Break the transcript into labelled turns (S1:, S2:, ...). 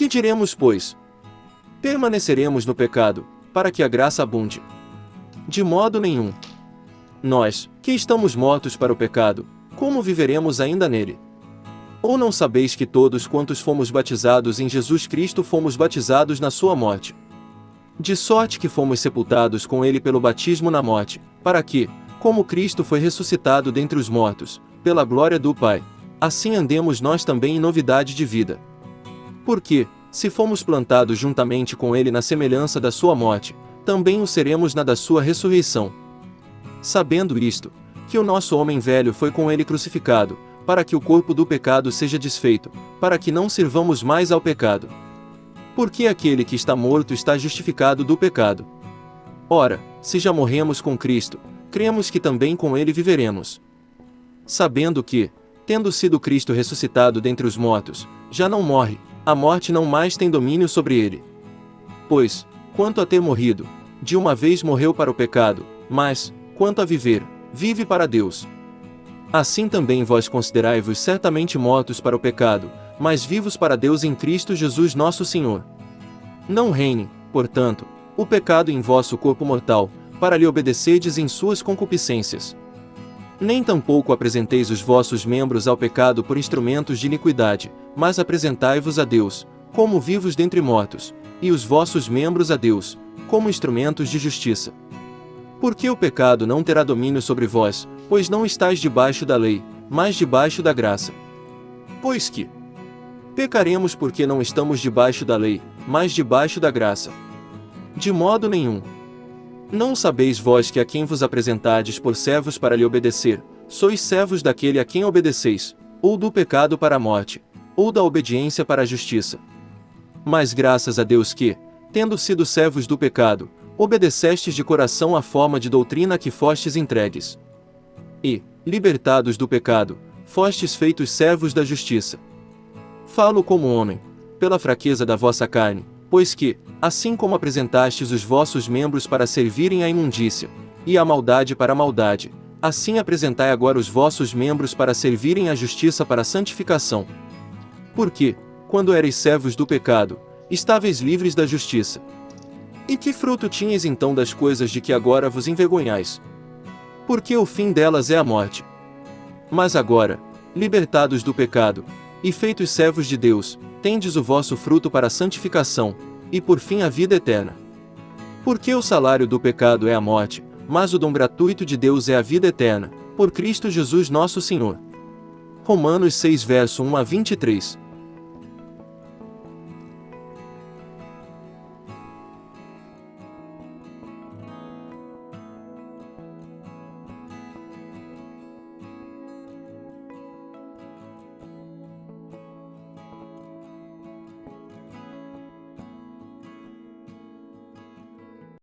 S1: Que diremos, pois? Permaneceremos no pecado, para que a graça abunde? De modo nenhum. Nós, que estamos mortos para o pecado, como viveremos ainda nele? Ou não sabeis que todos quantos fomos batizados em Jesus Cristo fomos batizados na sua morte? De sorte que fomos sepultados com ele pelo batismo na morte, para que, como Cristo foi ressuscitado dentre os mortos, pela glória do Pai, assim andemos nós também em novidade de vida. Porque, se fomos plantados juntamente com ele na semelhança da sua morte, também o seremos na da sua ressurreição. Sabendo isto, que o nosso homem velho foi com ele crucificado, para que o corpo do pecado seja desfeito, para que não sirvamos mais ao pecado. Porque aquele que está morto está justificado do pecado. Ora, se já morremos com Cristo, cremos que também com ele viveremos. Sabendo que, tendo sido Cristo ressuscitado dentre os mortos, já não morre, a morte não mais tem domínio sobre ele. Pois, quanto a ter morrido, de uma vez morreu para o pecado, mas, quanto a viver, vive para Deus. Assim também vós considerai-vos certamente mortos para o pecado, mas vivos para Deus em Cristo Jesus nosso Senhor. Não reine, portanto, o pecado em vosso corpo mortal, para lhe obedecerdes em suas concupiscências. Nem tampouco apresenteis os vossos membros ao pecado por instrumentos de iniquidade, mas apresentai-vos a Deus, como vivos dentre mortos, e os vossos membros a Deus, como instrumentos de justiça. Porque o pecado não terá domínio sobre vós, pois não estáis debaixo da lei, mas debaixo da graça. Pois que pecaremos porque não estamos debaixo da lei, mas debaixo da graça. De modo nenhum. Não sabeis vós que a quem vos apresentardes por servos para lhe obedecer, sois servos daquele a quem obedeceis, ou do pecado para a morte, ou da obediência para a justiça. Mas graças a Deus que, tendo sido servos do pecado, obedecestes de coração à forma de doutrina que fostes entregues e, libertados do pecado, fostes feitos servos da justiça. Falo como homem, pela fraqueza da vossa carne, pois que, assim como apresentastes os vossos membros para servirem à imundícia, e à maldade para a maldade, assim apresentai agora os vossos membros para servirem à justiça para a santificação. Porque, quando erais servos do pecado, estáveis livres da justiça. E que fruto tinhas então das coisas de que agora vos envergonhais? porque o fim delas é a morte. Mas agora, libertados do pecado, e feitos servos de Deus, tendes o vosso fruto para a santificação, e por fim a vida eterna. Porque o salário do pecado é a morte, mas o dom gratuito de Deus é a vida eterna, por Cristo Jesus nosso Senhor. Romanos 6 verso 1 a 23